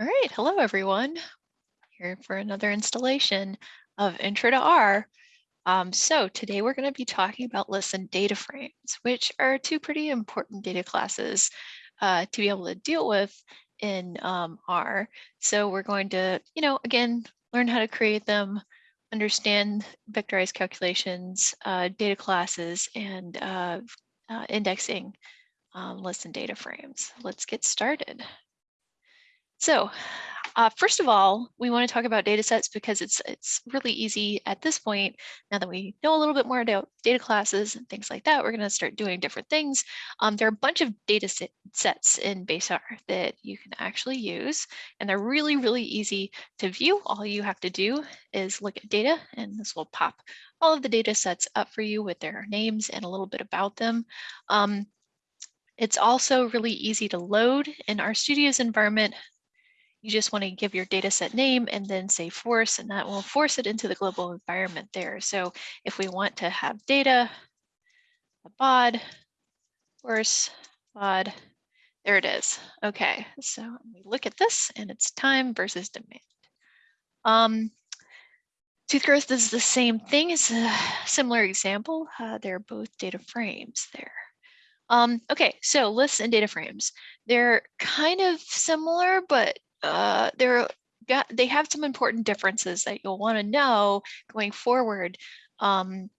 All right, hello everyone. Here for another installation of Intro to R. Um, so today we're going to be talking about lists and data frames, which are two pretty important data classes uh, to be able to deal with in um, R. So we're going to, you know, again, learn how to create them, understand vectorized calculations, uh, data classes, and uh, uh indexing um, and data frames. Let's get started. So uh, first of all, we want to talk about data sets because it's it's really easy at this point, now that we know a little bit more about data classes and things like that, we're going to start doing different things. Um, there are a bunch of data set, sets in base R that you can actually use, and they're really, really easy to view. All you have to do is look at data, and this will pop all of the data sets up for you with their names and a little bit about them. Um, it's also really easy to load in RStudio's environment you just want to give your data set name and then say force, and that will force it into the global environment there. So if we want to have data, a bod, force, bod, there it is. Okay, so we look at this and it's time versus demand. Um, tooth growth is the same thing. It's a similar example. Uh, they're both data frames there. Um, okay, so lists and data frames. They're kind of similar, but uh, they're got they have some important differences that you'll want to know going forward um,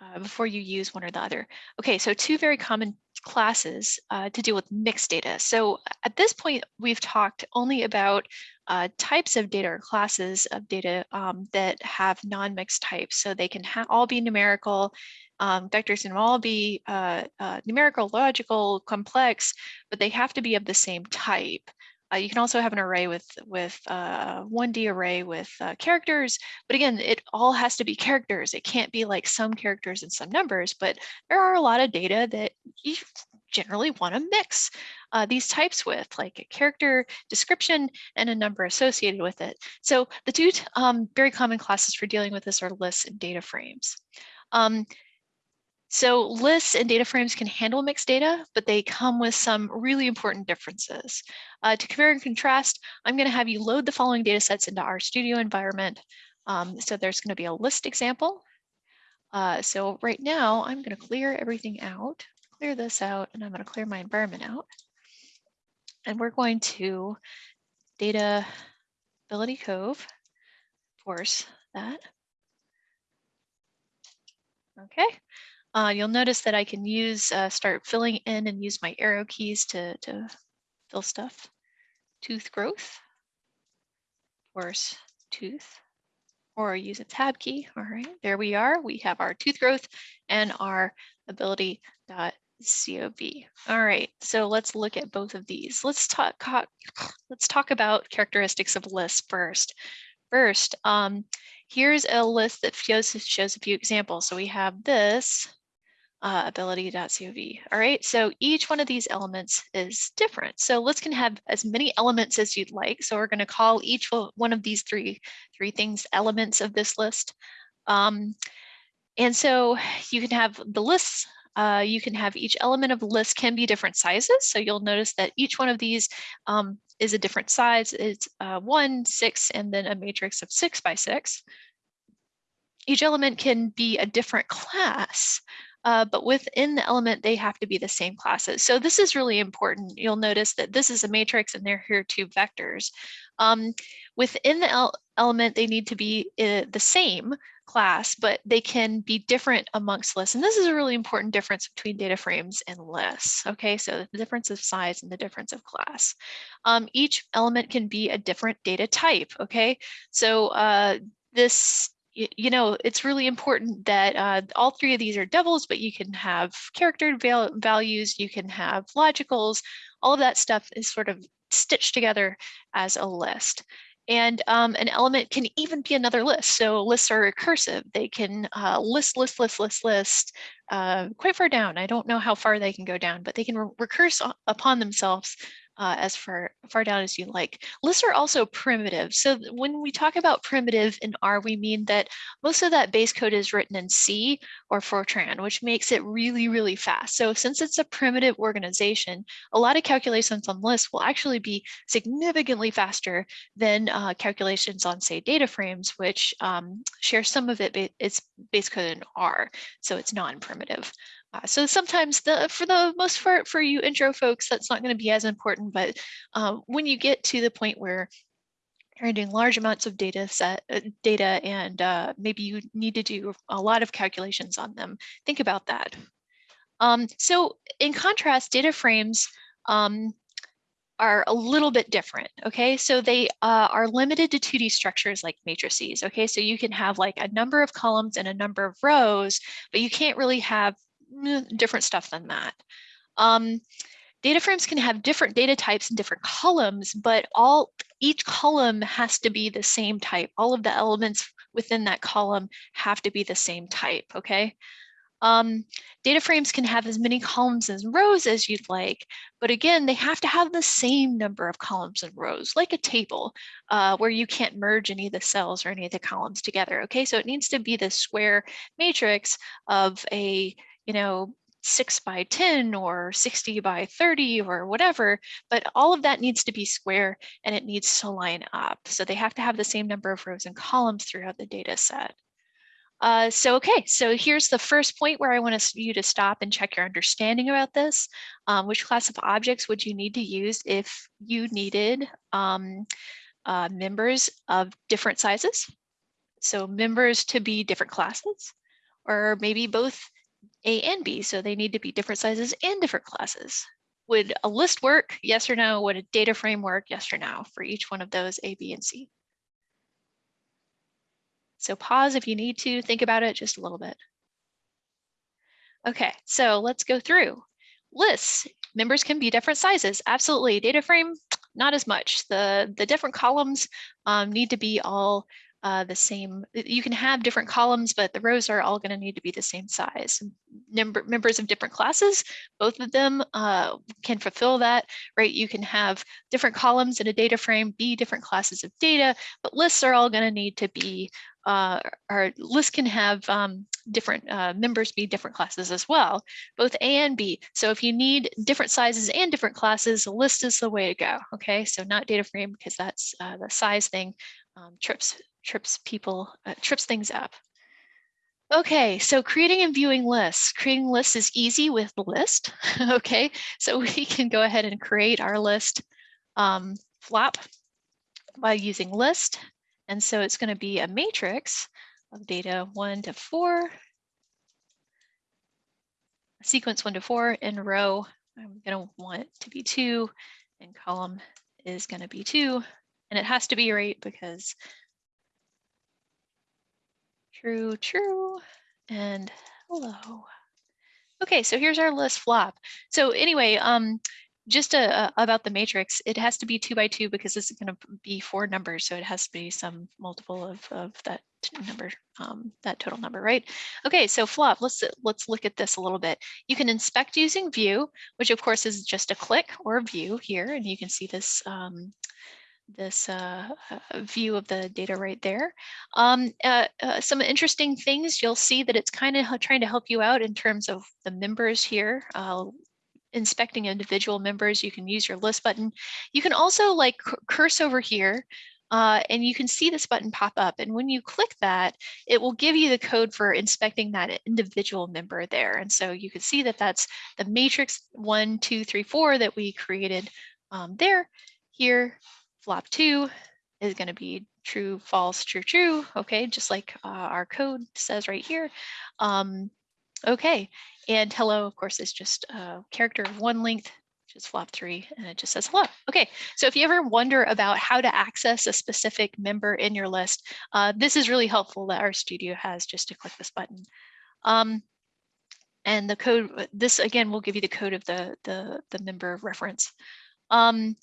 uh, before you use one or the other. Okay, so two very common classes uh, to deal with mixed data. So at this point, we've talked only about uh, types of data or classes of data um, that have non-mixed types. So they can all be numerical, um, vectors can all be uh, uh, numerical, logical, complex, but they have to be of the same type. Uh, you can also have an array with with uh, 1D array with uh, characters, but again, it all has to be characters. It can't be like some characters and some numbers, but there are a lot of data that you generally want to mix uh, these types with, like a character description and a number associated with it. So the two um, very common classes for dealing with this are lists and data frames. Um, so lists and data frames can handle mixed data, but they come with some really important differences. Uh, to compare and contrast, I'm going to have you load the following data sets into RStudio environment. Um, so there's going to be a list example. Uh, so right now, I'm going to clear everything out, clear this out, and I'm going to clear my environment out. And we're going to data ability cove, force that. Okay, uh, you'll notice that I can use, uh, start filling in and use my arrow keys to, to fill stuff. Tooth growth, force tooth, or use a tab key. All right, there we are. We have our tooth growth and our ability.cov. All right, so let's look at both of these. Let's talk, let's talk about characteristics of lists first. First, um, here's a list that shows, shows a few examples. So we have this uh, ability.cov. All right, so each one of these elements is different. So lists can have as many elements as you'd like. So we're going to call each one of these three, three things elements of this list. Um, and so you can have the lists, uh, you can have each element of list can be different sizes. So you'll notice that each one of these um, is a different size. It's uh, one, six, and then a matrix of six by six. Each element can be a different class uh, but within the element, they have to be the same classes. So this is really important. You'll notice that this is a matrix and they're here two vectors. Um, within the element, they need to be uh, the same class, but they can be different amongst lists. And this is a really important difference between data frames and lists. Okay, so the difference of size and the difference of class. Um, each element can be a different data type. Okay, so uh, this you, know, it's really important that uh, all three of these are doubles, but you can have character val values, you can have logicals, all of that stuff is sort of stitched together as a list. And um, an element can even be another list. So lists are recursive. They can uh, list, list, list, list, list uh, quite far down. I don't know how far they can go down, but they can re recurse upon themselves uh, as far, far down as you like. Lists are also primitive. So when we talk about primitive in R, we mean that most of that base code is written in C or Fortran, which makes it really, really fast. So since it's a primitive organization, a lot of calculations on lists will actually be significantly faster than uh, calculations on, say, data frames, which um, share some of it, it's base code in R, so it's non-primitive. Uh, so sometimes the for the most part for you intro folks, that's not going to be as important. But um, when you get to the point where you're doing large amounts of data set uh, data and uh, maybe you need to do a lot of calculations on them, think about that. Um, so in contrast, data frames um, are a little bit different. Okay, so they uh, are limited to 2D structures like matrices. Okay, so you can have like a number of columns and a number of rows, but you can't really have different stuff than that. Um, data frames can have different data types and different columns, but all each column has to be the same type. All of the elements within that column have to be the same type, okay? Um, data frames can have as many columns and rows as you'd like, but again, they have to have the same number of columns and rows, like a table, uh, where you can't merge any of the cells or any of the columns together, okay? So it needs to be the square matrix of a you know, six by 10 or 60 by 30 or whatever, but all of that needs to be square and it needs to line up. So they have to have the same number of rows and columns throughout the data set. Uh, so, okay, so here's the first point where I want you to stop and check your understanding about this. Um, which class of objects would you need to use if you needed um, uh, members of different sizes? So members to be different classes, or maybe both a and B, so they need to be different sizes and different classes. Would a list work? Yes or no? Would a data frame work? Yes or no for each one of those A, B, and C? So pause if you need to, think about it just a little bit. Okay, so let's go through. Lists, members can be different sizes. Absolutely, data frame, not as much. The, the different columns um, need to be all uh, the same, you can have different columns, but the rows are all going to need to be the same size. Member, members of different classes, both of them uh, can fulfill that, right? You can have different columns in a data frame, be different classes of data, but lists are all going to need to be, uh, our lists can have um, different uh, members be different classes as well, both A and B. So if you need different sizes and different classes, a list is the way to go, okay? So not data frame because that's uh, the size thing um, trips trips people, uh, trips things up. Okay, so creating and viewing lists. Creating lists is easy with list, okay? So we can go ahead and create our list um, flop by using list. And so it's gonna be a matrix of data one to four, sequence one to four, in row, I'm gonna want to be two, and column is gonna be two, and it has to be right because True, true, and hello. Okay, so here's our list flop. So anyway, um, just uh, uh, about the matrix, it has to be two by two because this is going to be four numbers. So it has to be some multiple of, of that number, um, that total number, right? Okay, so flop, let's, let's look at this a little bit. You can inspect using view, which of course is just a click or view here. And you can see this um, this uh, uh, view of the data right there. Um, uh, uh, some interesting things, you'll see that it's kind of trying to help you out in terms of the members here. Uh, inspecting individual members, you can use your list button. You can also like curse over here uh, and you can see this button pop up. And when you click that, it will give you the code for inspecting that individual member there. And so you can see that that's the matrix one, two, three, four that we created um, there. Here, flop two is going to be true, false, true, true. Okay, just like uh, our code says right here. Um, okay, and hello, of course, is just a character of one length, just flop three, and it just says hello. Okay, so if you ever wonder about how to access a specific member in your list, uh, this is really helpful that RStudio has just to click this button. Um, and the code, this again will give you the code of the, the, the member reference. Um,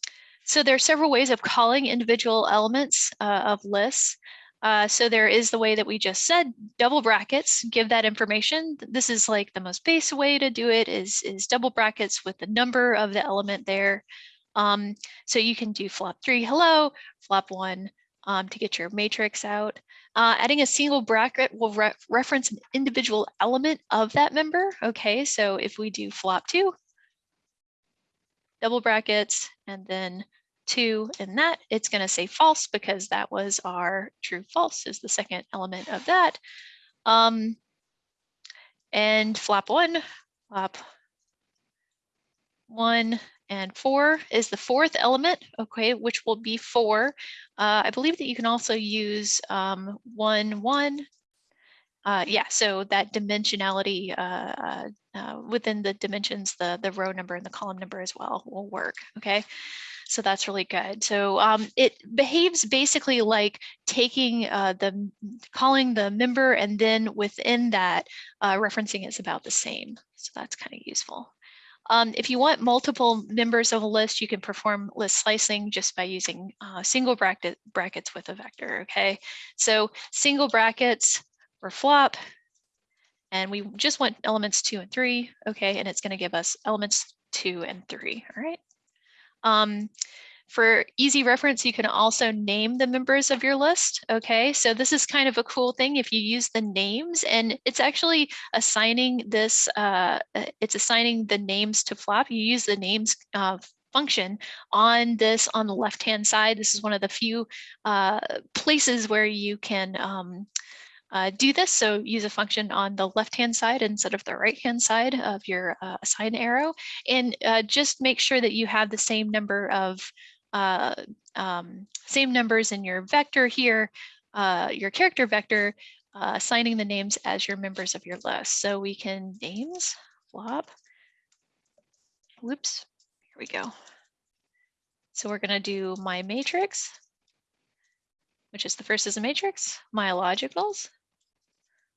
so there are several ways of calling individual elements uh, of lists. Uh, so there is the way that we just said, double brackets, give that information. This is like the most basic way to do it is, is double brackets with the number of the element there. Um, so you can do flop three, hello, flop one um, to get your matrix out. Uh, adding a single bracket will re reference an individual element of that member. Okay, so if we do flop two, double brackets, and then two in that, it's going to say false because that was our true false is the second element of that. Um, and flop one, flop one and four is the fourth element, okay, which will be four. Uh, I believe that you can also use um, one, one. Uh, yeah, so that dimensionality uh, uh, within the dimensions, the, the row number and the column number as well will work, okay? So that's really good. So um, it behaves basically like taking uh, the, calling the member and then within that, uh, referencing is about the same. So that's kind of useful. Um, if you want multiple members of a list, you can perform list slicing just by using uh, single bracket brackets with a vector, okay? So single brackets for flop, and we just want elements two and three, okay? And it's gonna give us elements two and three, all right? Um, for easy reference, you can also name the members of your list. Okay, so this is kind of a cool thing if you use the names and it's actually assigning this, uh it's assigning the names to flop. You use the names uh, function on this on the left hand side. This is one of the few uh, places where you can um, uh, do this. So use a function on the left-hand side instead of the right-hand side of your uh, assign arrow. And uh, just make sure that you have the same number of uh, um, same numbers in your vector here, uh, your character vector, uh, assigning the names as your members of your list. So we can names, flop, whoops, here we go. So we're gonna do my matrix, which is the first is a matrix, my logicals,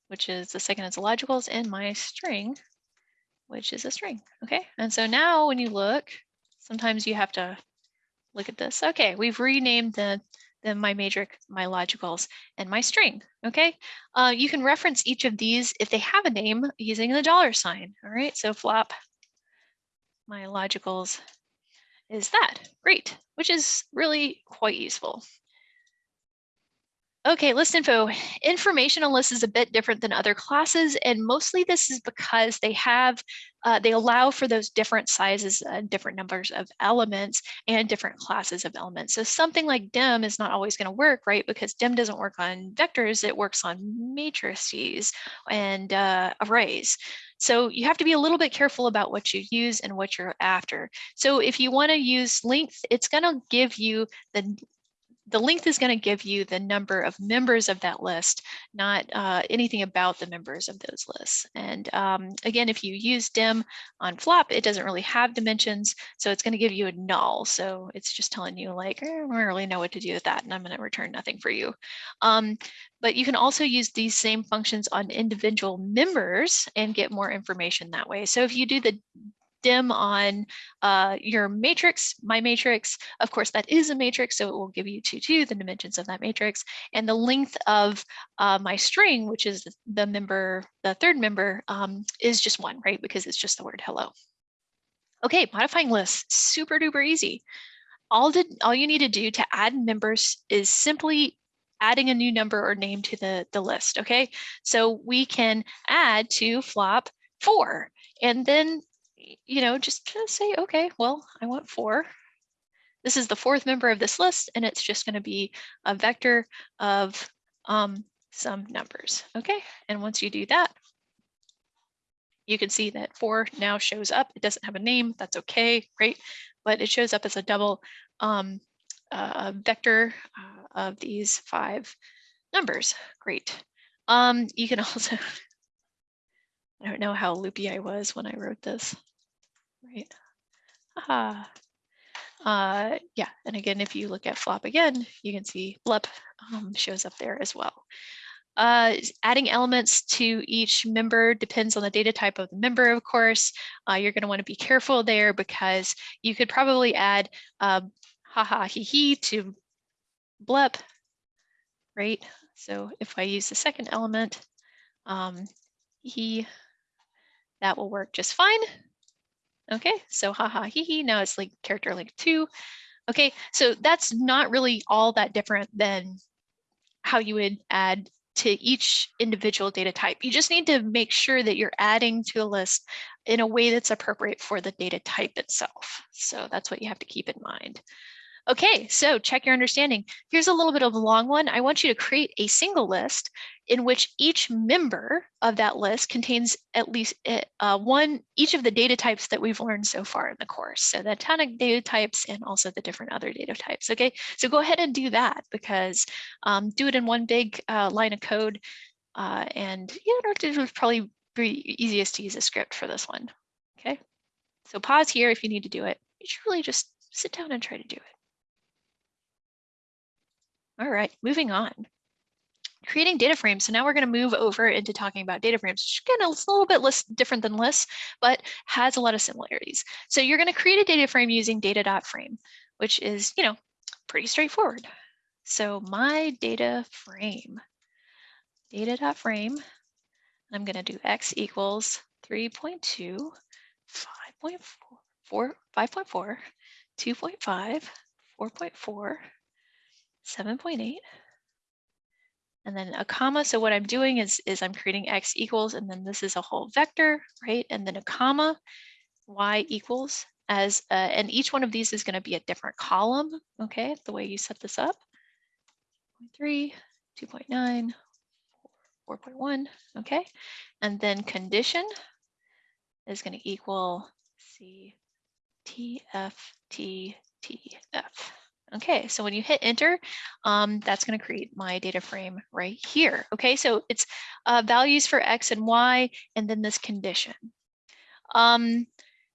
which is the second is a logicals, and my string, which is a string, okay? And so now when you look, sometimes you have to look at this. Okay, we've renamed the, the my matrix, my logicals, and my string. Okay, uh, you can reference each of these if they have a name using the dollar sign. All right, so flop my logicals is that. Great, which is really quite useful. Okay, list info. Information on lists is a bit different than other classes, and mostly this is because they have, uh, they allow for those different sizes and different numbers of elements and different classes of elements. So something like dim is not always going to work, right? Because dim doesn't work on vectors, it works on matrices and uh, arrays. So you have to be a little bit careful about what you use and what you're after. So if you want to use length, it's going to give you the the length is going to give you the number of members of that list, not uh, anything about the members of those lists. And um, again, if you use dim on flop, it doesn't really have dimensions, so it's going to give you a null. So it's just telling you like, eh, I don't really know what to do with that, and I'm going to return nothing for you. Um, but you can also use these same functions on individual members and get more information that way. So if you do the dim on uh, your matrix, my matrix. Of course, that is a matrix, so it will give you two, two, the dimensions of that matrix. And the length of uh, my string, which is the member, the third member, um, is just one, right? Because it's just the word hello. Okay, modifying lists, super duper easy. All, did, all you need to do to add members is simply adding a new number or name to the, the list, okay? So we can add to flop four, and then you know, just say, okay, well, I want four. This is the fourth member of this list, and it's just going to be a vector of um, some numbers. Okay, and once you do that, you can see that four now shows up. It doesn't have a name. That's okay, great, but it shows up as a double um, uh, vector uh, of these five numbers. Great. Um, you can also, I don't know how loopy I was when I wrote this right? Ah, uh, yeah, and again, if you look at flop again, you can see blep um, shows up there as well. Uh, adding elements to each member depends on the data type of the member, of course. Uh, you're going to want to be careful there because you could probably add uh, haha he he to blep, right? So if I use the second element, um, he, that will work just fine. Okay, so haha hee hee, now it's like character link two. Okay, so that's not really all that different than how you would add to each individual data type. You just need to make sure that you're adding to a list in a way that's appropriate for the data type itself. So that's what you have to keep in mind. Okay, so check your understanding. Here's a little bit of a long one. I want you to create a single list in which each member of that list contains at least eh, uh, one, each of the data types that we've learned so far in the course. So the atomic data types and also the different other data types. Okay, so go ahead and do that because um, do it in one big uh, line of code. Uh, and yeah, it was probably pretty easiest to use a script for this one. Okay, so pause here if you need to do it. You should really just sit down and try to do it. All right, moving on. Creating data frames. So now we're going to move over into talking about data frames, which again is a little bit less different than lists, but has a lot of similarities. So you're going to create a data frame using data.frame, which is, you know, pretty straightforward. So my data frame, data.frame, I'm going to do x equals 3.2, 5.4, 5.4, 2.5, 4.4, 7.8 and then a comma. So what I'm doing is, is I'm creating x equals, and then this is a whole vector, right? And then a comma, y equals as, uh, and each one of these is gonna be a different column, okay? The way you set this up, 3, 2.9, 4.1, okay? And then condition is gonna equal C, T, F, T, T, F. Okay, so when you hit enter, um, that's going to create my data frame right here. Okay, so it's uh, values for X and Y, and then this condition. Um,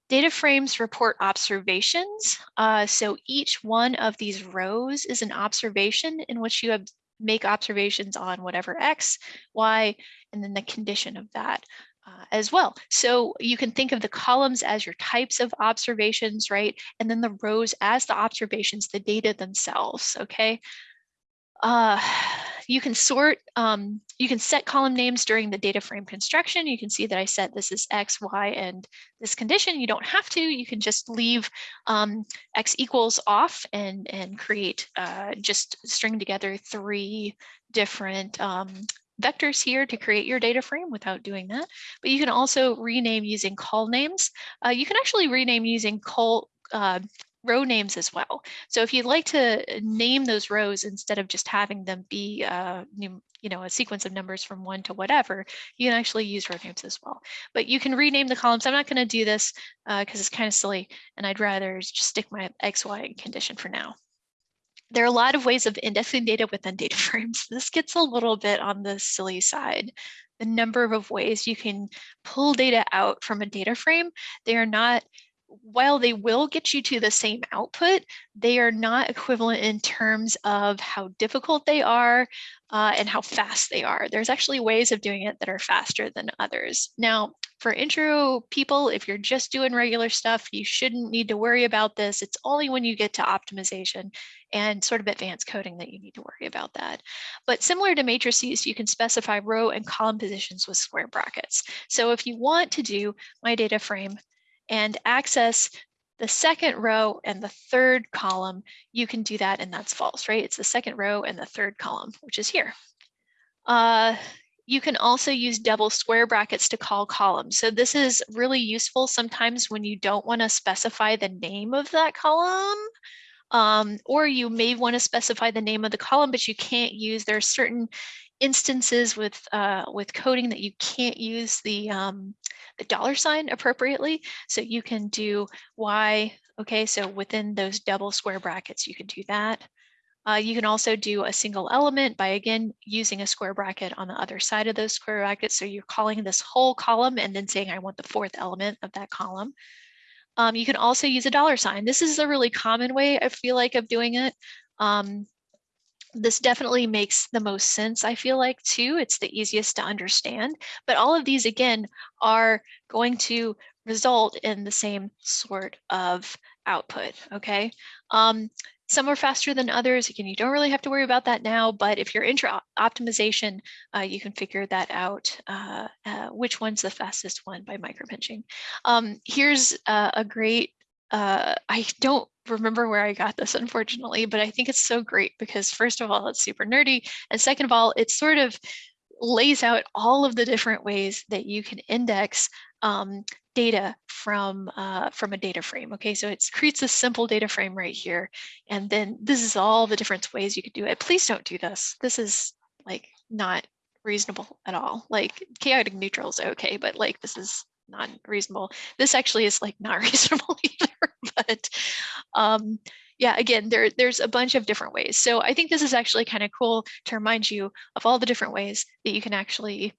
data frames report observations. Uh, so each one of these rows is an observation in which you have make observations on whatever X, Y, and then the condition of that uh, as well. So you can think of the columns as your types of observations, right? And then the rows as the observations, the data themselves, okay? Uh, you can sort, um, you can set column names during the data frame construction. You can see that I set this is X, Y, and this condition. You don't have to, you can just leave um, X equals off and, and create, uh, just string together three different um, vectors here to create your data frame without doing that. But you can also rename using colnames. Uh, you can actually rename using call uh, row names as well. So if you'd like to name those rows instead of just having them be uh, you know, a sequence of numbers from one to whatever, you can actually use row names as well. But you can rename the columns. I'm not going to do this because uh, it's kind of silly and I'd rather just stick my X, Y condition for now. There are a lot of ways of indexing data within data frames. This gets a little bit on the silly side. The number of ways you can pull data out from a data frame, they are not while they will get you to the same output, they are not equivalent in terms of how difficult they are uh, and how fast they are. There's actually ways of doing it that are faster than others. Now, for intro people, if you're just doing regular stuff, you shouldn't need to worry about this. It's only when you get to optimization and sort of advanced coding that you need to worry about that. But similar to matrices, you can specify row and column positions with square brackets. So if you want to do my data frame and access the second row and the third column, you can do that and that's false, right? It's the second row and the third column, which is here. Uh, you can also use double square brackets to call columns. So this is really useful sometimes when you don't want to specify the name of that column. Um, or you may want to specify the name of the column, but you can't use, there are certain instances with uh, with coding that you can't use the um, the dollar sign appropriately. So you can do Y, okay, so within those double square brackets, you can do that. Uh, you can also do a single element by, again, using a square bracket on the other side of those square brackets. So you're calling this whole column and then saying, I want the fourth element of that column. Um, you can also use a dollar sign. This is a really common way I feel like of doing it. Um, this definitely makes the most sense, I feel like, too. It's the easiest to understand. But all of these, again, are going to result in the same sort of output, okay? Um, some are faster than others. Again, you don't really have to worry about that now, but if you're intra optimization, uh, you can figure that out, uh, uh, which one's the fastest one by micropinching. Um, here's a great, uh, I don't remember where I got this, unfortunately, but I think it's so great because first of all, it's super nerdy. And second of all, it sort of lays out all of the different ways that you can index um, data from uh, from a data frame. Okay, so it creates a simple data frame right here. And then this is all the different ways you could do it. Please don't do this. This is like not reasonable at all. Like chaotic neutral is okay, but like this is not reasonable. This actually is like not reasonable either, but um, yeah, again, there, there's a bunch of different ways. So I think this is actually kind of cool to remind you of all the different ways that you can actually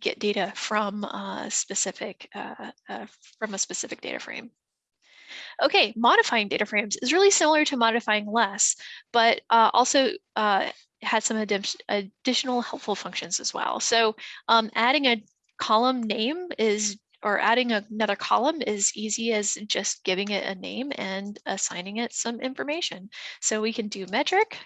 get data from a specific uh, uh, from a specific data frame. Okay, modifying data frames is really similar to modifying less, but uh, also uh, has some additional helpful functions as well. So um, adding a column name is or adding another column is easy as just giving it a name and assigning it some information. So we can do metric,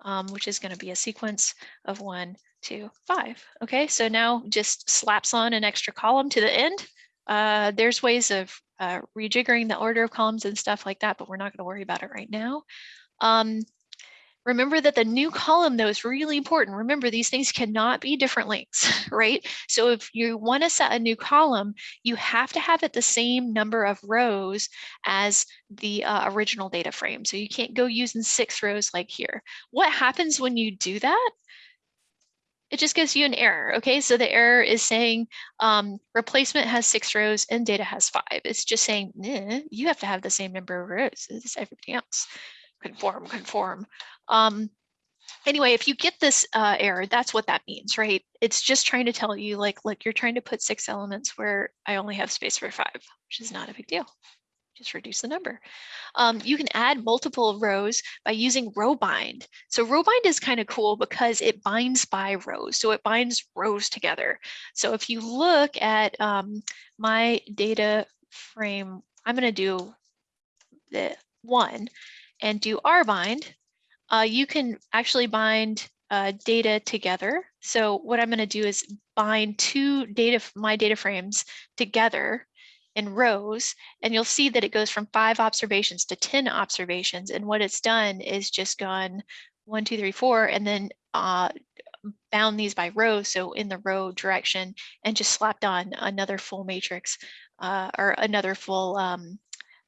um, which is going to be a sequence of one, two, five. Okay, so now just slaps on an extra column to the end. Uh, there's ways of uh, rejiggering the order of columns and stuff like that, but we're not going to worry about it right now. Um, Remember that the new column though is really important. Remember these things cannot be different links, right? So if you want to set a new column, you have to have it the same number of rows as the uh, original data frame. So you can't go using six rows like here. What happens when you do that? It just gives you an error, okay? So the error is saying um, replacement has six rows and data has five. It's just saying, you have to have the same number of rows as everybody else conform, conform. Um, anyway, if you get this uh, error, that's what that means, right? It's just trying to tell you like, look, you're trying to put six elements where I only have space for five, which is not a big deal. Just reduce the number. Um, you can add multiple rows by using row bind. So row bind is kind of cool because it binds by rows. So it binds rows together. So if you look at um, my data frame, I'm going to do the one and do rbind, uh, you can actually bind uh, data together. So what I'm going to do is bind two data, my data frames together in rows, and you'll see that it goes from five observations to 10 observations. And what it's done is just gone one, two, three, four, and then uh, bound these by rows. So in the row direction and just slapped on another full matrix uh, or another full um,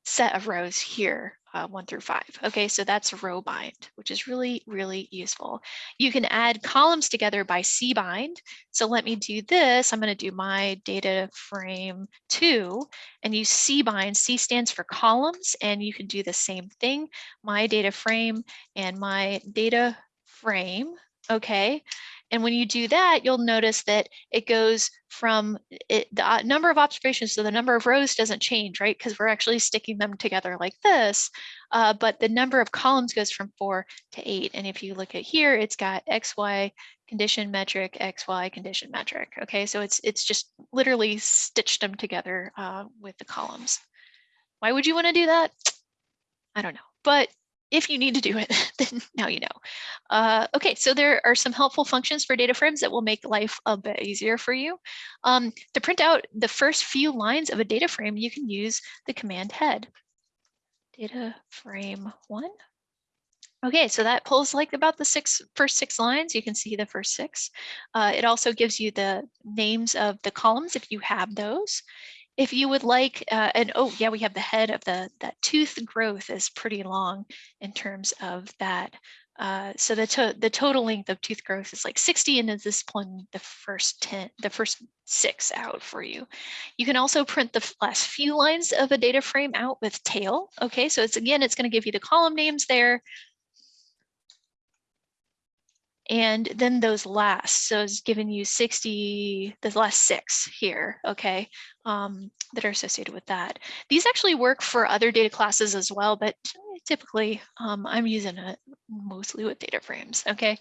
set of rows here uh, one through five. Okay, so that's row bind, which is really, really useful. You can add columns together by cbind. So let me do this. I'm going to do my data frame two and use cbind. C stands for columns, and you can do the same thing. My data frame and my data frame. Okay, and when you do that, you'll notice that it goes from it, the uh, number of observations, so the number of rows doesn't change, right? Because we're actually sticking them together like this, uh, but the number of columns goes from four to eight. And if you look at here, it's got XY condition metric, XY condition metric. Okay, so it's it's just literally stitched them together uh, with the columns. Why would you want to do that? I don't know, but if you need to do it, then now you know. Uh, okay, so there are some helpful functions for data frames that will make life a bit easier for you. Um, to print out the first few lines of a data frame, you can use the command head. Data frame one. Okay, so that pulls like about the six first six lines. You can see the first six. Uh, it also gives you the names of the columns if you have those if you would like, uh, and oh yeah, we have the head of the, that tooth growth is pretty long in terms of that. Uh, so the, to the total length of tooth growth is like 60 and is this pulling the first 10, the first six out for you. You can also print the last few lines of a data frame out with tail. Okay, so it's again, it's gonna give you the column names there, and then those last, so it's given you 60, the last six here, okay, um, that are associated with that. These actually work for other data classes as well, but typically um, I'm using it mostly with data frames, okay.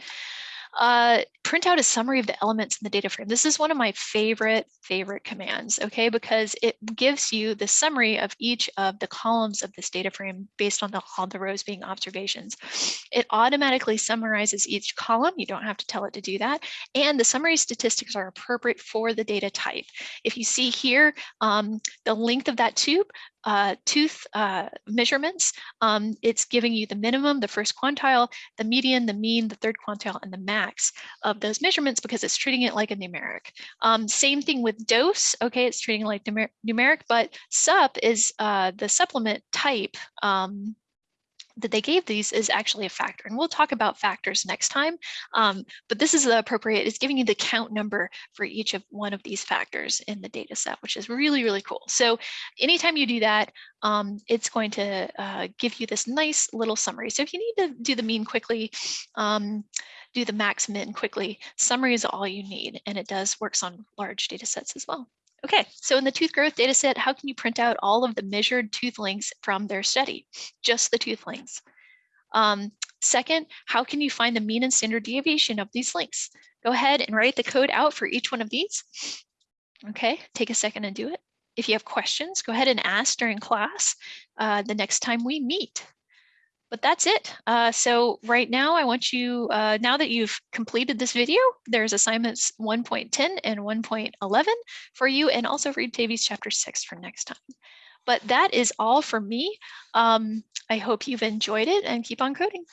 Uh, print out a summary of the elements in the data frame. This is one of my favorite, favorite commands, okay, because it gives you the summary of each of the columns of this data frame based on the, all the rows being observations. It automatically summarizes each column. You don't have to tell it to do that. And the summary statistics are appropriate for the data type. If you see here, um, the length of that tube, uh, tooth uh, measurements, um, it's giving you the minimum, the first quantile, the median, the mean, the third quantile, and the max of those measurements because it's treating it like a numeric. Um, same thing with dose. Okay, it's treating like numer numeric, but sup is uh, the supplement type um, that they gave these is actually a factor. And we'll talk about factors next time. Um, but this is the appropriate, it's giving you the count number for each of one of these factors in the data set, which is really, really cool. So anytime you do that, um, it's going to uh, give you this nice little summary. So if you need to do the mean quickly, um, do the max min quickly, summary is all you need. And it does works on large data sets as well. Okay, so in the tooth growth data set, how can you print out all of the measured tooth lengths from their study? Just the tooth lengths. Um, second, how can you find the mean and standard deviation of these lengths? Go ahead and write the code out for each one of these. Okay, take a second and do it. If you have questions, go ahead and ask during class uh, the next time we meet but that's it. Uh, so right now I want you, uh, now that you've completed this video, there's assignments 1.10 and 1.11 for you and also read Davies chapter six for next time. But that is all for me. Um, I hope you've enjoyed it and keep on coding.